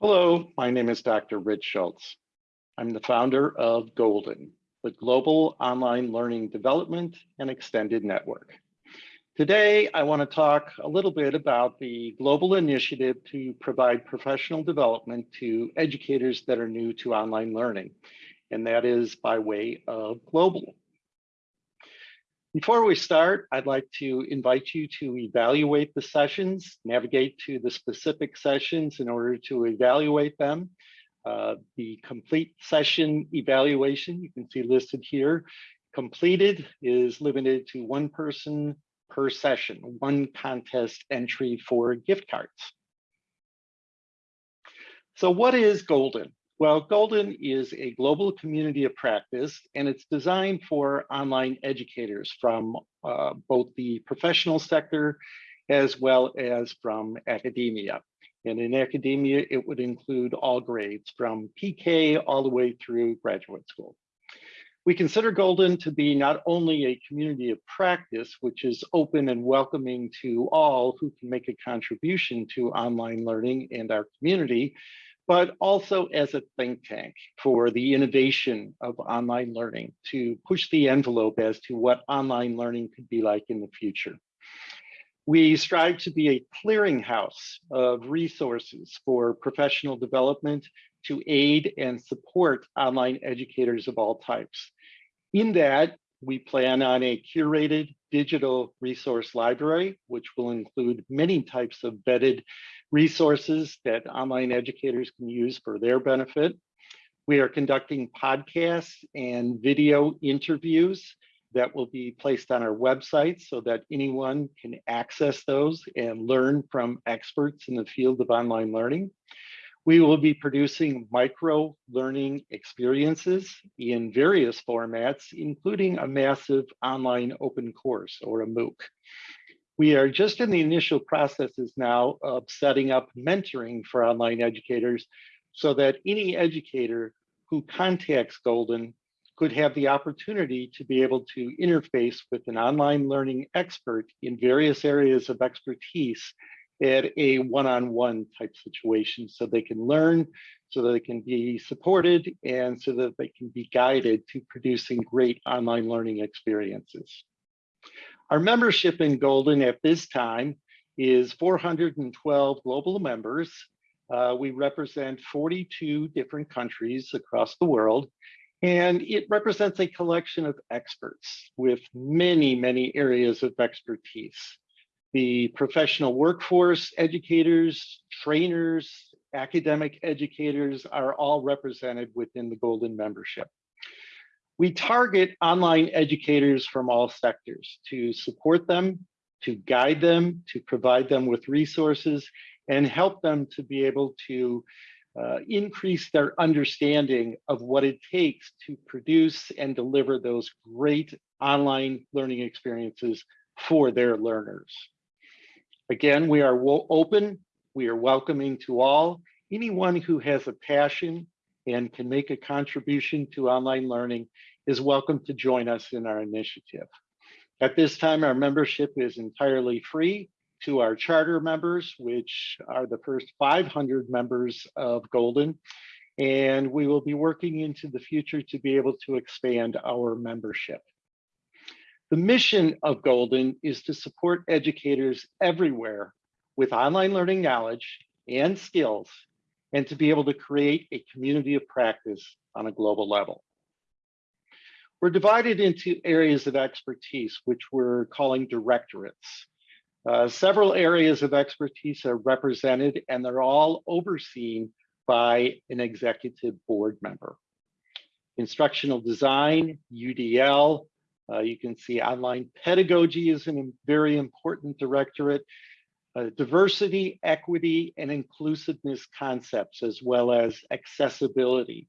Hello, my name is Dr. Rich Schultz. I'm the founder of Golden, the Global Online Learning Development and Extended Network. Today, I want to talk a little bit about the global initiative to provide professional development to educators that are new to online learning, and that is by way of Global. Before we start, I'd like to invite you to evaluate the sessions, navigate to the specific sessions in order to evaluate them. Uh, the complete session evaluation, you can see listed here, completed is limited to one person per session, one contest entry for gift cards. So what is Golden? Well, Golden is a global community of practice, and it's designed for online educators from uh, both the professional sector as well as from academia. And in academia, it would include all grades from PK all the way through graduate school. We consider Golden to be not only a community of practice, which is open and welcoming to all who can make a contribution to online learning and our community, but also as a think tank for the innovation of online learning to push the envelope as to what online learning could be like in the future. We strive to be a clearinghouse of resources for professional development to aid and support online educators of all types. In that, we plan on a curated digital resource library, which will include many types of vetted resources that online educators can use for their benefit. We are conducting podcasts and video interviews that will be placed on our website so that anyone can access those and learn from experts in the field of online learning. We will be producing micro learning experiences in various formats, including a massive online open course or a MOOC. We are just in the initial processes now of setting up mentoring for online educators so that any educator who contacts Golden could have the opportunity to be able to interface with an online learning expert in various areas of expertise at a one-on-one -on -one type situation so they can learn, so that they can be supported, and so that they can be guided to producing great online learning experiences. Our membership in Golden at this time is 412 global members. Uh, we represent 42 different countries across the world, and it represents a collection of experts with many, many areas of expertise. The professional workforce, educators, trainers, academic educators are all represented within the Golden membership. We target online educators from all sectors to support them, to guide them, to provide them with resources, and help them to be able to uh, increase their understanding of what it takes to produce and deliver those great online learning experiences for their learners. Again, we are open, we are welcoming to all. Anyone who has a passion and can make a contribution to online learning is welcome to join us in our initiative. At this time, our membership is entirely free to our charter members, which are the first 500 members of Golden. And we will be working into the future to be able to expand our membership. The mission of Golden is to support educators everywhere with online learning knowledge and skills and to be able to create a community of practice on a global level. We're divided into areas of expertise, which we're calling directorates. Uh, several areas of expertise are represented and they're all overseen by an executive board member. Instructional design, UDL, uh, you can see online pedagogy is a very important directorate uh, diversity, equity, and inclusiveness concepts, as well as accessibility,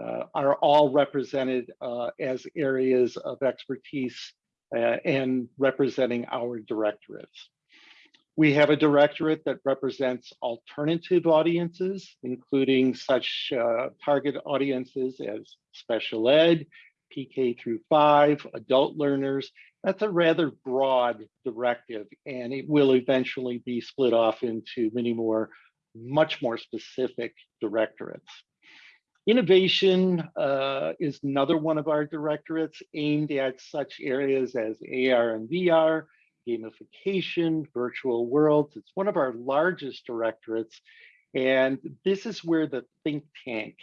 uh, are all represented uh, as areas of expertise uh, and representing our directorates. We have a directorate that represents alternative audiences, including such uh, target audiences as special ed, PK through five, adult learners, that's a rather broad directive, and it will eventually be split off into many more much more specific directorates. Innovation uh, is another one of our directorates aimed at such areas as AR and VR, gamification, virtual worlds. It's one of our largest directorates. And this is where the think tank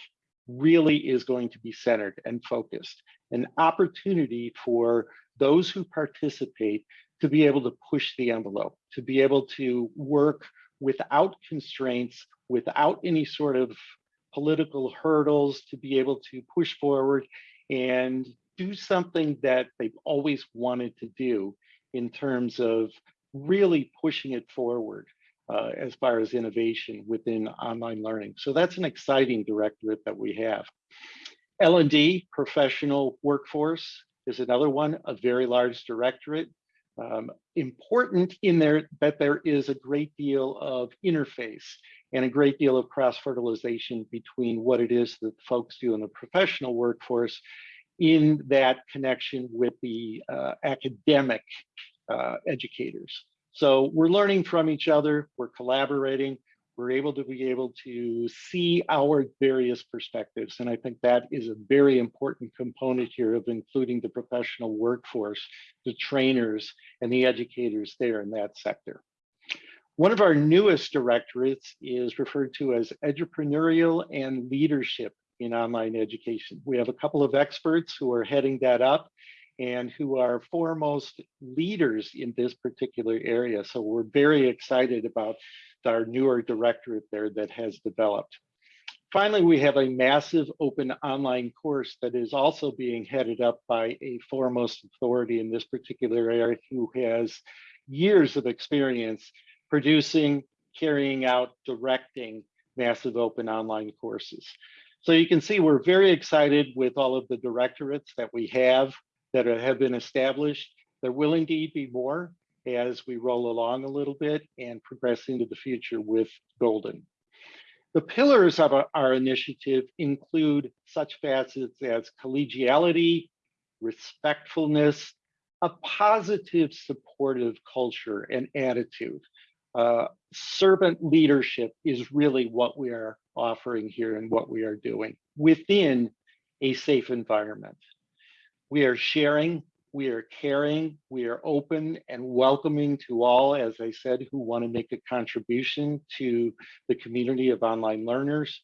really is going to be centered and focused. An opportunity for those who participate to be able to push the envelope, to be able to work without constraints, without any sort of political hurdles to be able to push forward and do something that they've always wanted to do in terms of really pushing it forward uh, as far as innovation within online learning. So that's an exciting directorate that we have. L&D, professional workforce, is another one, a very large directorate. Um, important in there that there is a great deal of interface and a great deal of cross-fertilization between what it is that folks do in the professional workforce in that connection with the uh, academic uh, educators. So we're learning from each other, we're collaborating, we're able to be able to see our various perspectives. And I think that is a very important component here of including the professional workforce, the trainers and the educators there in that sector. One of our newest directorates is referred to as entrepreneurial and leadership in online education. We have a couple of experts who are heading that up and who are foremost leaders in this particular area. So we're very excited about our newer directorate there that has developed. Finally, we have a massive open online course that is also being headed up by a foremost authority in this particular area who has years of experience producing, carrying out, directing massive open online courses. So you can see we're very excited with all of the directorates that we have that have been established. There will indeed be more as we roll along a little bit and progress into the future with Golden. The pillars of our, initiative include such facets as collegiality, respectfulness, a positive supportive culture and attitude uh, servant leadership is really what we are offering here and what we are doing within a safe environment. We are sharing, we are caring, we are open and welcoming to all, as I said, who want to make a contribution to the community of online learners.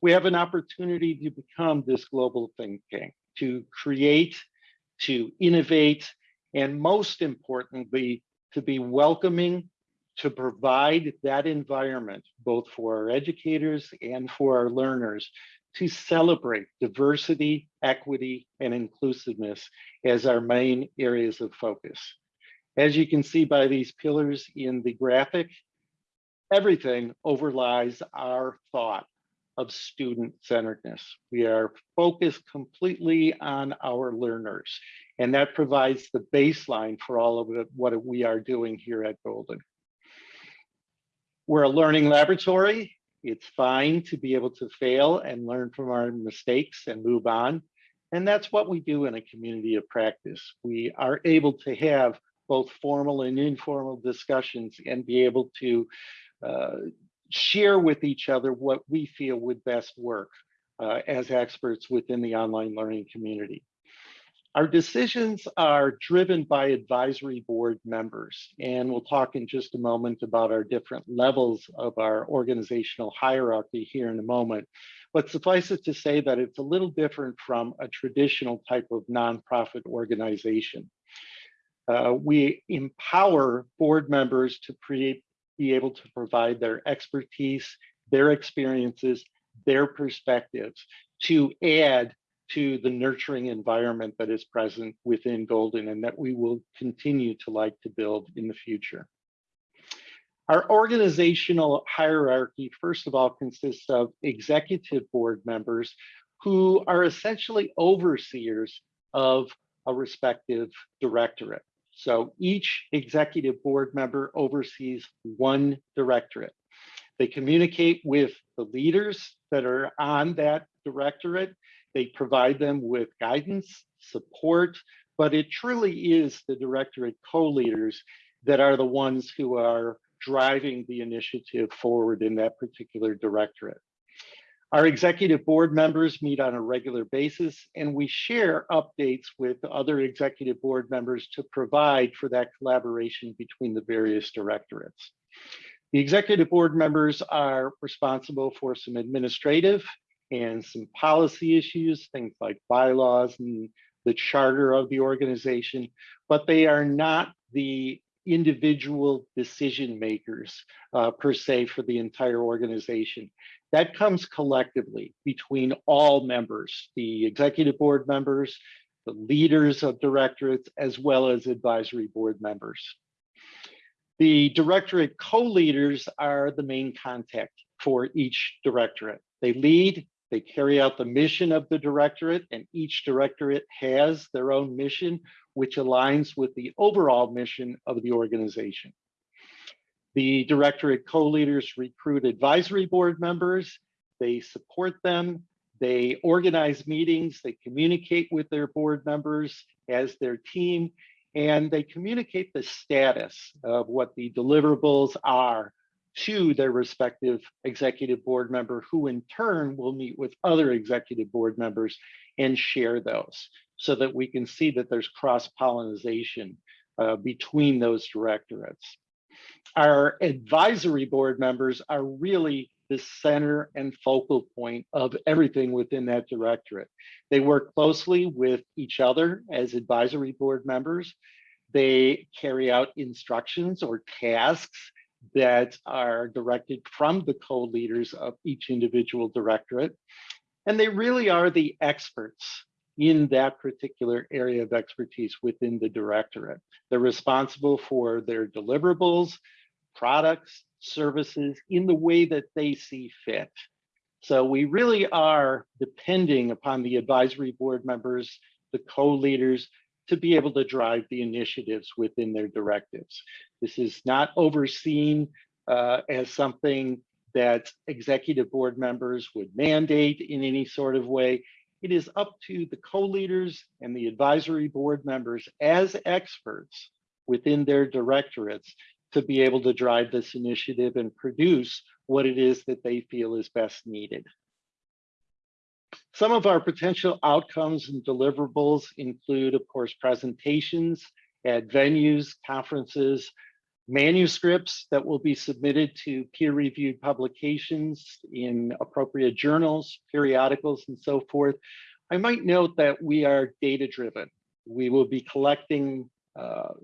We have an opportunity to become this global think tank, to create, to innovate, and most importantly, to be welcoming to provide that environment, both for our educators and for our learners, to celebrate diversity, equity, and inclusiveness as our main areas of focus. As you can see by these pillars in the graphic, everything overlies our thought of student-centeredness. We are focused completely on our learners, and that provides the baseline for all of what we are doing here at Golden. We're a learning laboratory. It's fine to be able to fail and learn from our mistakes and move on. And that's what we do in a community of practice. We are able to have both formal and informal discussions and be able to uh, share with each other what we feel would best work uh, as experts within the online learning community. Our decisions are driven by advisory board members, and we'll talk in just a moment about our different levels of our organizational hierarchy here in a moment. But suffice it to say that it's a little different from a traditional type of nonprofit organization. Uh, we empower board members to be able to provide their expertise, their experiences, their perspectives to add to the nurturing environment that is present within Golden and that we will continue to like to build in the future. Our organizational hierarchy, first of all, consists of executive board members who are essentially overseers of a respective directorate. So each executive board member oversees one directorate. They communicate with the leaders that are on that directorate they provide them with guidance, support, but it truly is the directorate co-leaders that are the ones who are driving the initiative forward in that particular directorate. Our executive board members meet on a regular basis and we share updates with other executive board members to provide for that collaboration between the various directorates. The executive board members are responsible for some administrative and some policy issues, things like bylaws and the charter of the organization, but they are not the individual decision makers uh, per se for the entire organization. That comes collectively between all members, the executive board members, the leaders of directorates, as well as advisory board members. The directorate co-leaders are the main contact for each directorate. They lead, they carry out the mission of the directorate, and each directorate has their own mission, which aligns with the overall mission of the organization. The directorate co-leaders recruit advisory board members, they support them, they organize meetings, they communicate with their board members as their team, and they communicate the status of what the deliverables are to their respective executive board member, who in turn will meet with other executive board members and share those so that we can see that there's cross-pollination uh, between those directorates. Our advisory board members are really the center and focal point of everything within that directorate. They work closely with each other as advisory board members. They carry out instructions or tasks that are directed from the co-leaders of each individual directorate. And they really are the experts in that particular area of expertise within the directorate. They're responsible for their deliverables, products, services in the way that they see fit. So we really are depending upon the advisory board members, the co-leaders, to be able to drive the initiatives within their directives. This is not overseen uh, as something that executive board members would mandate in any sort of way. It is up to the co-leaders and the advisory board members as experts within their directorates to be able to drive this initiative and produce what it is that they feel is best needed. Some of our potential outcomes and deliverables include, of course, presentations at venues, conferences, manuscripts that will be submitted to peer-reviewed publications in appropriate journals, periodicals, and so forth. I might note that we are data-driven. We will be collecting uh,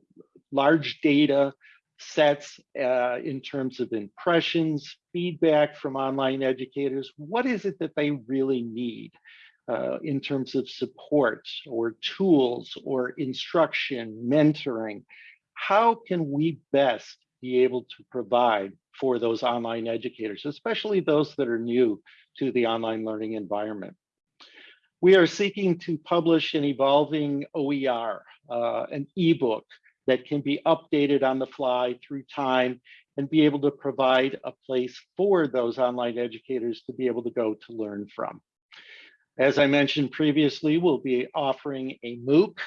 large data sets uh, in terms of impressions, feedback from online educators. What is it that they really need uh, in terms of support or tools or instruction, mentoring? How can we best be able to provide for those online educators, especially those that are new to the online learning environment? We are seeking to publish an evolving OER, uh, an ebook that can be updated on the fly through time and be able to provide a place for those online educators to be able to go to learn from. As I mentioned previously, we'll be offering a MOOC,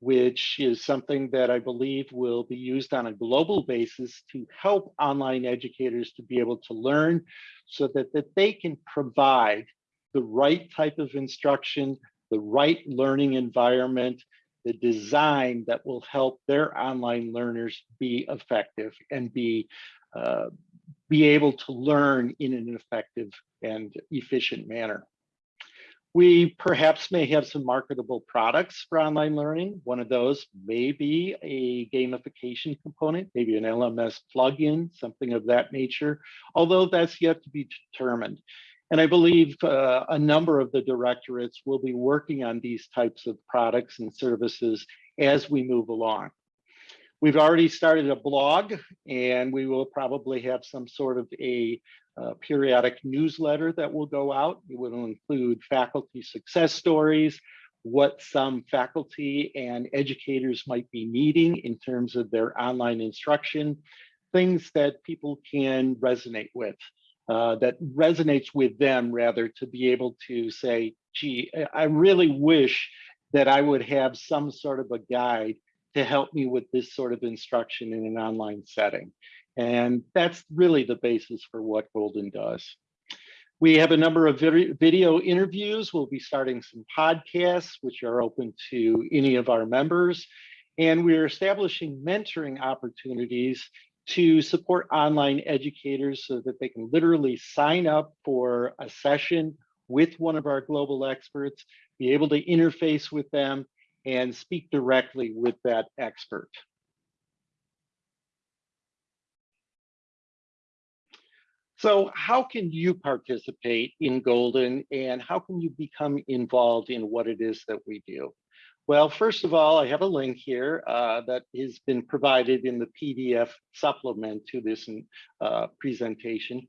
which is something that I believe will be used on a global basis to help online educators to be able to learn so that, that they can provide the right type of instruction, the right learning environment, the design that will help their online learners be effective and be uh, be able to learn in an effective and efficient manner. We perhaps may have some marketable products for online learning. One of those may be a gamification component, maybe an LMS plugin, something of that nature, although that's yet to be determined. And I believe uh, a number of the directorates will be working on these types of products and services as we move along. We've already started a blog and we will probably have some sort of a uh, periodic newsletter that will go out. It will include faculty success stories, what some faculty and educators might be needing in terms of their online instruction, things that people can resonate with. Uh, that resonates with them rather to be able to say, gee, I really wish that I would have some sort of a guide to help me with this sort of instruction in an online setting. And that's really the basis for what Golden does. We have a number of video interviews. We'll be starting some podcasts, which are open to any of our members. And we're establishing mentoring opportunities to support online educators so that they can literally sign up for a session with one of our global experts, be able to interface with them and speak directly with that expert. So how can you participate in Golden and how can you become involved in what it is that we do? Well, first of all, I have a link here uh, that has been provided in the PDF supplement to this uh, presentation.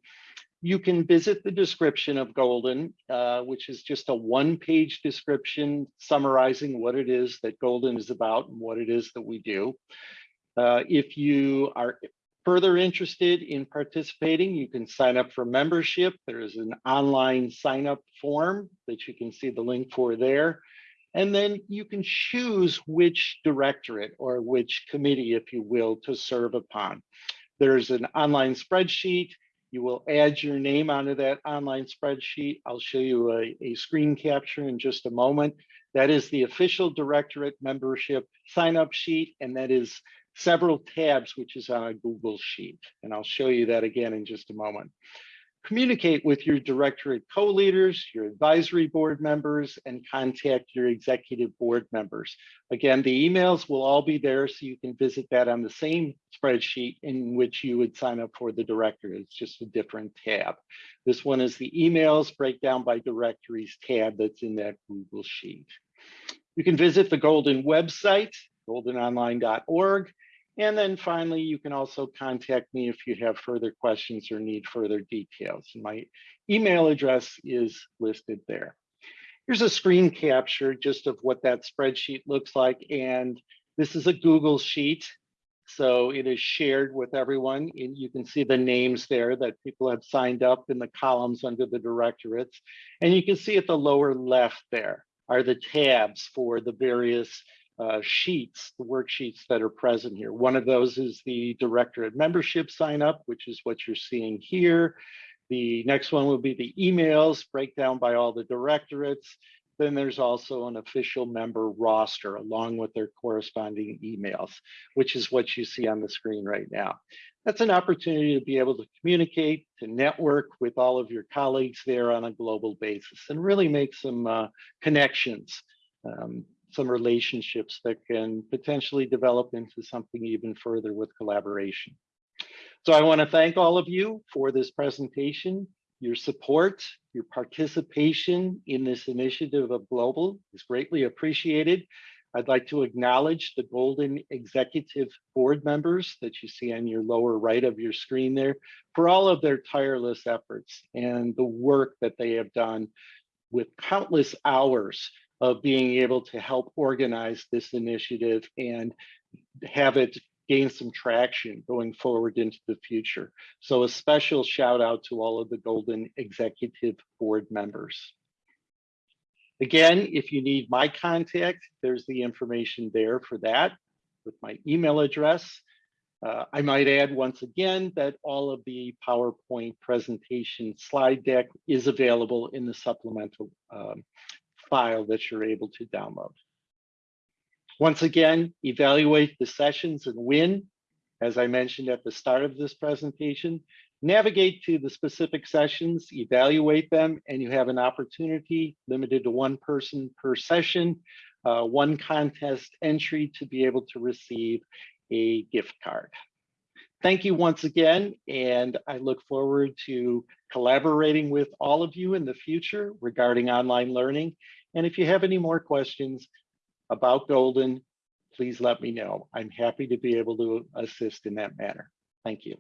You can visit the description of Golden, uh, which is just a one-page description summarizing what it is that Golden is about and what it is that we do. Uh, if you are further interested in participating, you can sign up for membership. There is an online sign up form that you can see the link for there. And then you can choose which directorate or which committee, if you will, to serve upon. There's an online spreadsheet. You will add your name onto that online spreadsheet. I'll show you a, a screen capture in just a moment. That is the official directorate membership sign up sheet, and that is several tabs, which is on a Google Sheet. And I'll show you that again in just a moment. Communicate with your directorate co-leaders, your advisory board members, and contact your executive board members. Again, the emails will all be there, so you can visit that on the same spreadsheet in which you would sign up for the director. It's just a different tab. This one is the emails breakdown by directories tab that's in that Google Sheet. You can visit the Golden website, goldenonline.org, and then finally, you can also contact me if you have further questions or need further details. My email address is listed there. Here's a screen capture just of what that spreadsheet looks like. And this is a Google sheet. So it is shared with everyone. And you can see the names there that people have signed up in the columns under the directorates. And you can see at the lower left there are the tabs for the various uh, sheets, the worksheets that are present here. One of those is the directorate membership sign up, which is what you're seeing here. The next one will be the emails, breakdown by all the directorates. Then there's also an official member roster along with their corresponding emails, which is what you see on the screen right now. That's an opportunity to be able to communicate, to network with all of your colleagues there on a global basis and really make some uh, connections. Um, some relationships that can potentially develop into something even further with collaboration. So I want to thank all of you for this presentation. Your support, your participation in this initiative of Global is greatly appreciated. I'd like to acknowledge the Golden Executive Board members that you see on your lower right of your screen there for all of their tireless efforts and the work that they have done with countless hours of being able to help organize this initiative and have it gain some traction going forward into the future. So a special shout out to all of the Golden Executive Board members. Again, if you need my contact, there's the information there for that with my email address. Uh, I might add once again that all of the PowerPoint presentation slide deck is available in the supplemental um, file that you're able to download. Once again, evaluate the sessions and win. As I mentioned at the start of this presentation, navigate to the specific sessions, evaluate them, and you have an opportunity limited to one person per session, uh, one contest entry to be able to receive a gift card. Thank you once again, and I look forward to collaborating with all of you in the future regarding online learning and if you have any more questions about Golden, please let me know. I'm happy to be able to assist in that manner. Thank you.